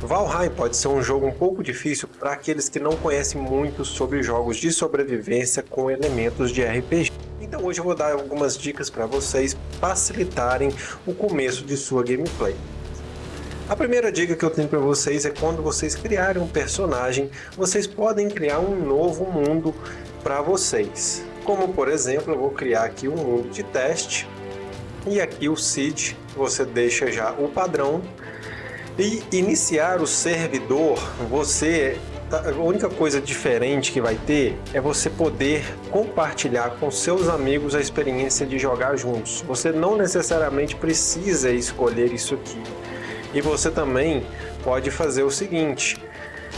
Valheim pode ser um jogo um pouco difícil para aqueles que não conhecem muito sobre jogos de sobrevivência com elementos de RPG. Então hoje eu vou dar algumas dicas para vocês facilitarem o começo de sua gameplay. A primeira dica que eu tenho para vocês é quando vocês criarem um personagem, vocês podem criar um novo mundo para vocês. Como por exemplo, eu vou criar aqui um mundo de teste e aqui o seed, você deixa já o padrão e iniciar o servidor, você a única coisa diferente que vai ter é você poder compartilhar com seus amigos a experiência de jogar juntos. Você não necessariamente precisa escolher isso aqui. E você também pode fazer o seguinte,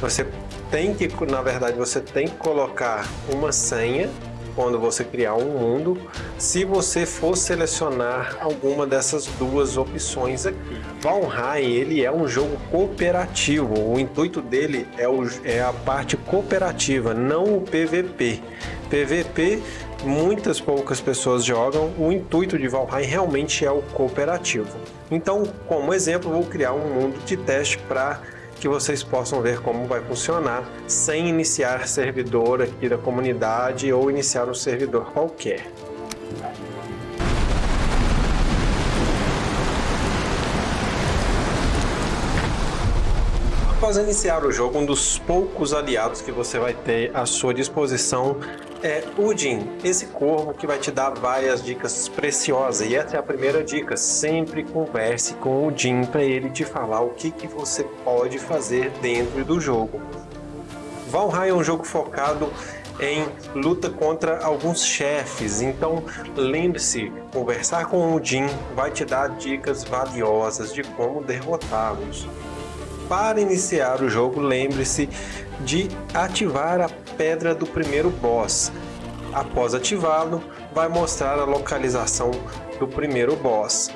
você tem que, na verdade, você tem que colocar uma senha quando você criar um mundo, se você for selecionar alguma dessas duas opções aqui. Valheim, ele é um jogo cooperativo, o intuito dele é, o, é a parte cooperativa, não o PVP. PVP muitas poucas pessoas jogam, o intuito de Valheim realmente é o cooperativo. Então, como exemplo, vou criar um mundo de teste para que vocês possam ver como vai funcionar sem iniciar servidor aqui da comunidade ou iniciar um servidor qualquer. Após iniciar o jogo, um dos poucos aliados que você vai ter à sua disposição é o Jin, esse corvo que vai te dar várias dicas preciosas. E essa é a primeira dica, sempre converse com o Jin para ele te falar o que, que você pode fazer dentro do jogo. Valheim é um jogo focado em luta contra alguns chefes, então lembre-se, conversar com o Jin vai te dar dicas valiosas de como derrotá-los. Para iniciar o jogo, lembre-se de ativar a pedra do primeiro boss. Após ativá-lo, vai mostrar a localização do primeiro boss.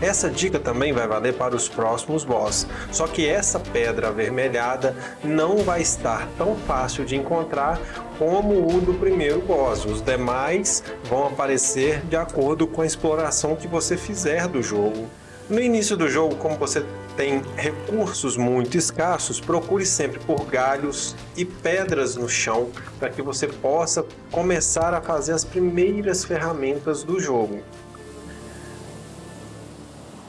Essa dica também vai valer para os próximos boss, só que essa pedra avermelhada não vai estar tão fácil de encontrar como o do primeiro boss. Os demais vão aparecer de acordo com a exploração que você fizer do jogo. No início do jogo, como você tem recursos muito escassos, procure sempre por galhos e pedras no chão para que você possa começar a fazer as primeiras ferramentas do jogo.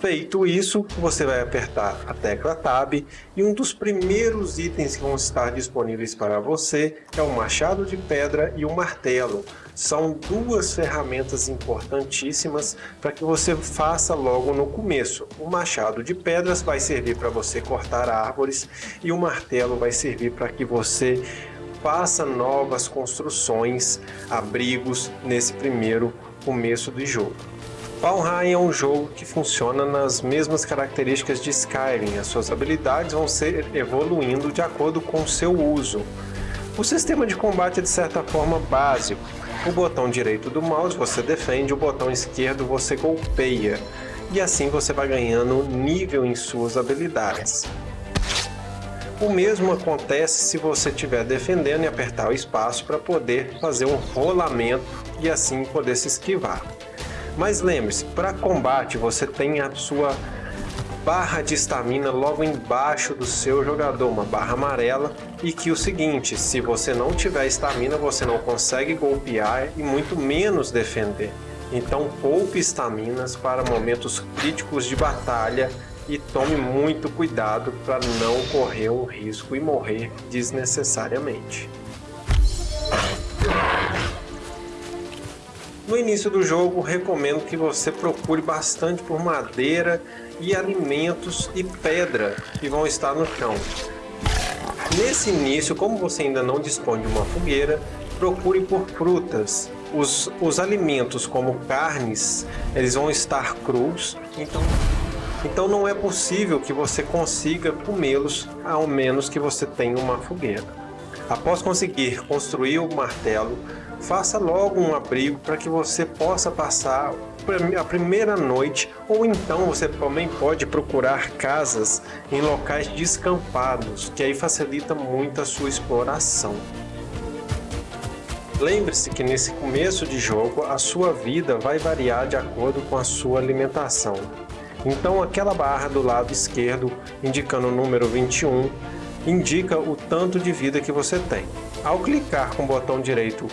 Feito isso, você vai apertar a tecla Tab e um dos primeiros itens que vão estar disponíveis para você é o machado de pedra e o martelo. São duas ferramentas importantíssimas para que você faça logo no começo. O machado de pedras vai servir para você cortar árvores e o martelo vai servir para que você faça novas construções, abrigos nesse primeiro começo do jogo. Valheim é um jogo que funciona nas mesmas características de Skyrim, as suas habilidades vão ser evoluindo de acordo com o seu uso. O sistema de combate é de certa forma básico. O botão direito do mouse você defende, o botão esquerdo você golpeia, e assim você vai ganhando nível em suas habilidades. O mesmo acontece se você estiver defendendo e apertar o espaço para poder fazer um rolamento e assim poder se esquivar. Mas lembre-se, para combate você tem a sua barra de estamina logo embaixo do seu jogador, uma barra amarela, e que o seguinte, se você não tiver estamina, você não consegue golpear e muito menos defender. Então poupe estaminas para momentos críticos de batalha e tome muito cuidado para não correr um risco e morrer desnecessariamente. No início do jogo, recomendo que você procure bastante por madeira e alimentos e pedra que vão estar no chão. Nesse início, como você ainda não dispõe de uma fogueira, procure por frutas. Os, os alimentos como carnes, eles vão estar crus, então, então não é possível que você consiga comê-los, ao menos que você tenha uma fogueira. Após conseguir construir o martelo, faça logo um abrigo para que você possa passar a primeira noite ou então você também pode procurar casas em locais descampados, que aí facilita muito a sua exploração. Lembre-se que nesse começo de jogo a sua vida vai variar de acordo com a sua alimentação. Então aquela barra do lado esquerdo, indicando o número 21, indica o tanto de vida que você tem. Ao clicar com o botão direito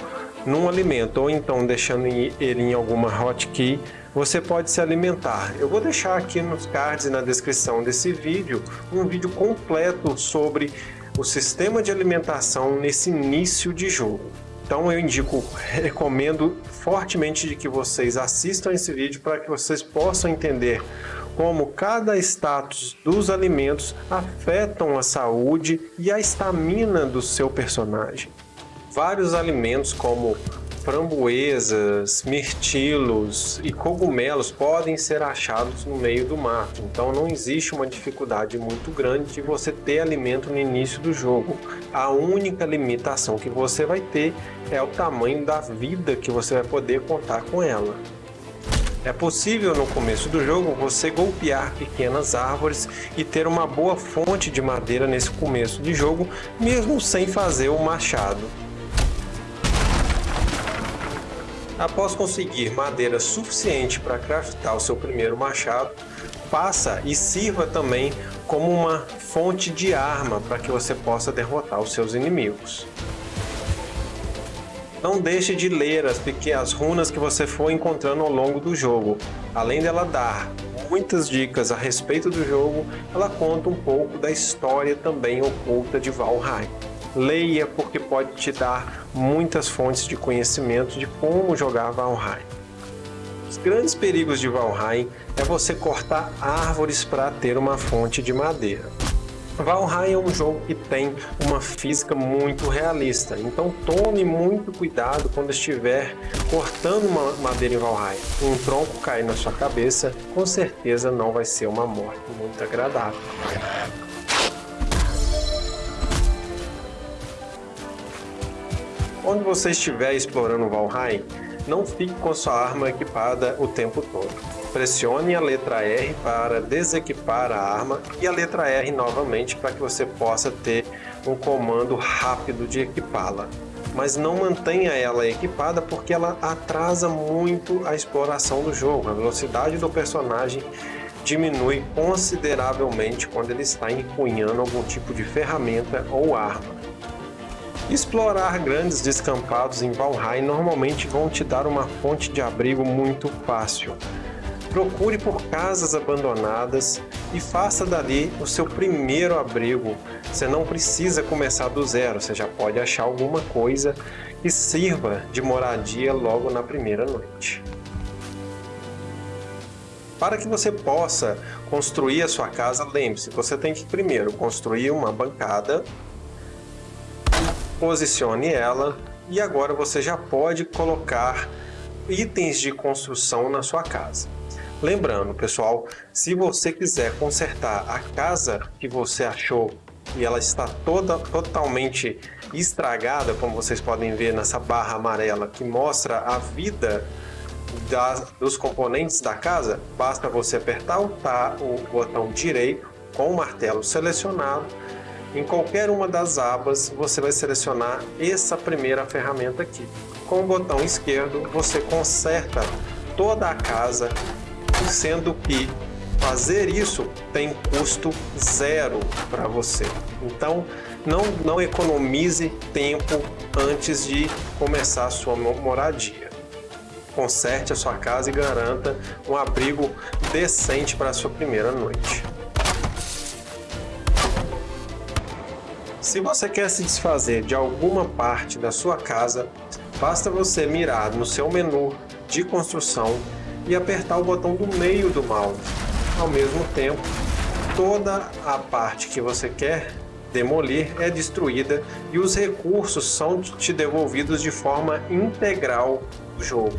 num alimento ou então deixando ele em alguma hotkey, você pode se alimentar. Eu vou deixar aqui nos cards e na descrição desse vídeo um vídeo completo sobre o sistema de alimentação nesse início de jogo. Então eu indico, recomendo fortemente de que vocês assistam esse vídeo para que vocês possam entender como cada status dos alimentos afetam a saúde e a estamina do seu personagem. Vários alimentos como framboesas, mirtilos e cogumelos podem ser achados no meio do mato, então não existe uma dificuldade muito grande de você ter alimento no início do jogo. A única limitação que você vai ter é o tamanho da vida que você vai poder contar com ela. É possível no começo do jogo você golpear pequenas árvores e ter uma boa fonte de madeira nesse começo de jogo, mesmo sem fazer o machado. Após conseguir madeira suficiente para craftar o seu primeiro machado, passa e sirva também como uma fonte de arma para que você possa derrotar os seus inimigos. Não deixe de ler as pequenas runas que você for encontrando ao longo do jogo. Além dela dar muitas dicas a respeito do jogo, ela conta um pouco da história também oculta de Valheim. Leia porque pode te dar muitas fontes de conhecimento de como jogar Valheim. Os grandes perigos de Valheim é você cortar árvores para ter uma fonte de madeira. Valheim é um jogo que tem uma física muito realista, então tome muito cuidado quando estiver cortando uma madeira em Valheim. Um tronco cair na sua cabeça, com certeza não vai ser uma morte muito agradável. Quando você estiver explorando Valheim, não fique com sua arma equipada o tempo todo. Pressione a letra R para desequipar a arma e a letra R novamente para que você possa ter um comando rápido de equipá-la. Mas não mantenha ela equipada porque ela atrasa muito a exploração do jogo. A velocidade do personagem diminui consideravelmente quando ele está empunhando algum tipo de ferramenta ou arma. Explorar grandes descampados em Valheim normalmente vão te dar uma fonte de abrigo muito fácil. Procure por casas abandonadas e faça dali o seu primeiro abrigo. Você não precisa começar do zero, você já pode achar alguma coisa que sirva de moradia logo na primeira noite. Para que você possa construir a sua casa, lembre-se, você tem que primeiro construir uma bancada, posicione ela e agora você já pode colocar itens de construção na sua casa. Lembrando, pessoal, se você quiser consertar a casa que você achou e ela está toda totalmente estragada, como vocês podem ver nessa barra amarela que mostra a vida dos componentes da casa, basta você apertar o, tá, o botão direito com o martelo selecionado. Em qualquer uma das abas, você vai selecionar essa primeira ferramenta aqui. Com o botão esquerdo, você conserta toda a casa sendo que fazer isso tem custo zero para você. Então, não, não economize tempo antes de começar a sua moradia. Conserte a sua casa e garanta um abrigo decente para a sua primeira noite. Se você quer se desfazer de alguma parte da sua casa, basta você mirar no seu menu de construção e apertar o botão do meio do mouse. Ao mesmo tempo, toda a parte que você quer demolir é destruída e os recursos são te devolvidos de forma integral do jogo.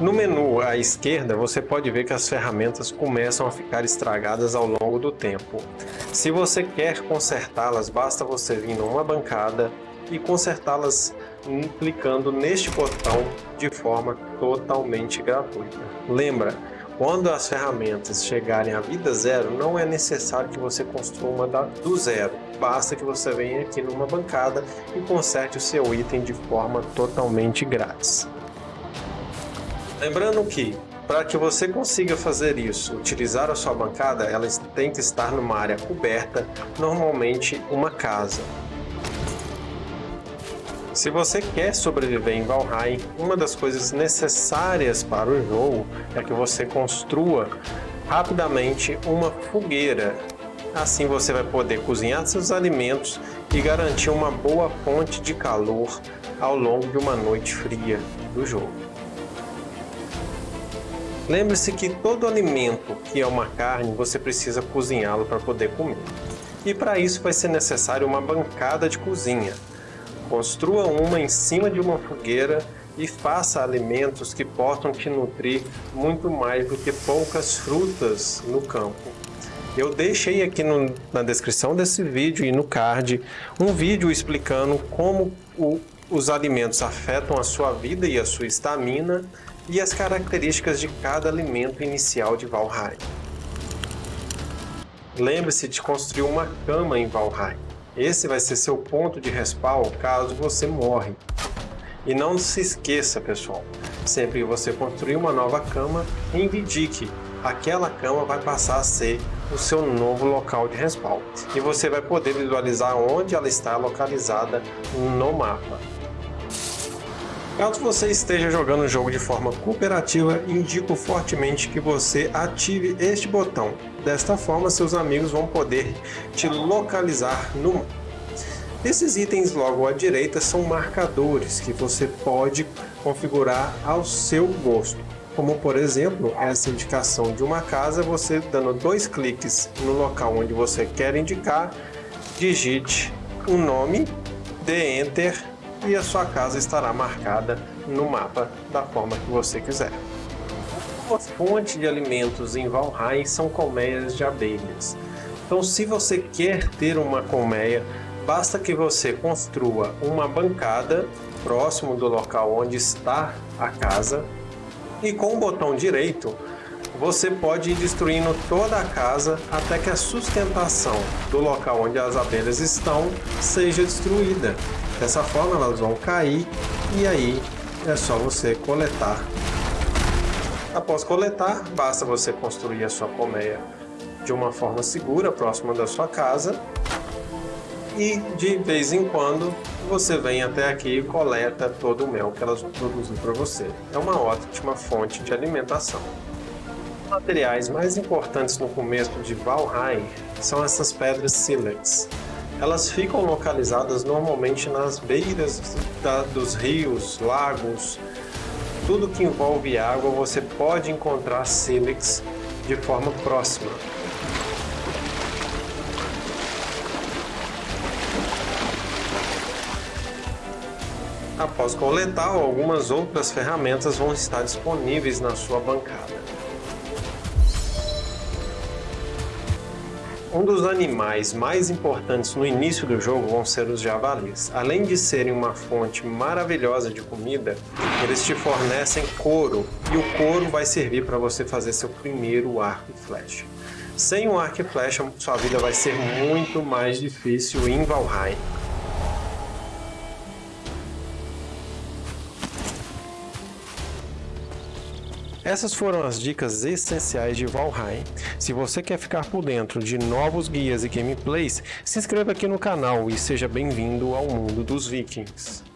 No menu à esquerda, você pode ver que as ferramentas começam a ficar estragadas ao longo do tempo. Se você quer consertá-las, basta você vir numa bancada e consertá-las clicando neste botão de forma totalmente gratuita. Lembra, quando as ferramentas chegarem à vida zero, não é necessário que você construa do zero. Basta que você venha aqui numa bancada e conserte o seu item de forma totalmente grátis. Lembrando que, para que você consiga fazer isso, utilizar a sua bancada, ela tem que estar numa área coberta, normalmente uma casa. Se você quer sobreviver em Valheim, uma das coisas necessárias para o jogo é que você construa rapidamente uma fogueira. Assim você vai poder cozinhar seus alimentos e garantir uma boa fonte de calor ao longo de uma noite fria do jogo. Lembre-se que todo alimento que é uma carne, você precisa cozinhá-lo para poder comer. E para isso vai ser necessário uma bancada de cozinha. Construa uma em cima de uma fogueira e faça alimentos que possam te nutrir muito mais do que poucas frutas no campo. Eu deixei aqui no, na descrição desse vídeo e no card um vídeo explicando como o, os alimentos afetam a sua vida e a sua estamina e as características de cada alimento inicial de Valheim. Lembre-se de construir uma cama em Valheim. Esse vai ser seu ponto de respawn caso você morre. E não se esqueça, pessoal, sempre que você construir uma nova cama, indique aquela cama vai passar a ser o seu novo local de respawn. E você vai poder visualizar onde ela está localizada no mapa. Caso você esteja jogando o jogo de forma cooperativa, indico fortemente que você ative este botão. Desta forma, seus amigos vão poder te localizar no mapa. Esses itens logo à direita são marcadores que você pode configurar ao seu gosto. Como por exemplo, essa indicação de uma casa, você dando dois cliques no local onde você quer indicar, digite um nome, dê Enter e a sua casa estará marcada no mapa da forma que você quiser. A fonte de alimentos em Valheim são colmeias de abelhas. Então se você quer ter uma colmeia, basta que você construa uma bancada próximo do local onde está a casa e com o botão direito você pode ir destruindo toda a casa até que a sustentação do local onde as abelhas estão seja destruída. Dessa forma elas vão cair e aí é só você coletar. Após coletar, basta você construir a sua colmeia de uma forma segura, próxima da sua casa. E de vez em quando você vem até aqui e coleta todo o mel que elas produzem para você. É uma ótima fonte de alimentação. Os materiais mais importantes no começo de Valheim são essas pedras sílex. Elas ficam localizadas normalmente nas beiras da, dos rios, lagos, tudo que envolve água você pode encontrar sílex de forma próxima. Após coletar, algumas outras ferramentas vão estar disponíveis na sua bancada. Um dos animais mais importantes no início do jogo vão ser os javalis. Além de serem uma fonte maravilhosa de comida, eles te fornecem couro e o couro vai servir para você fazer seu primeiro arco e flecha. Sem o arco e flecha, sua vida vai ser muito mais difícil em Valheim. Essas foram as dicas essenciais de Valheim. Se você quer ficar por dentro de novos guias e gameplays, se inscreva aqui no canal e seja bem-vindo ao mundo dos vikings.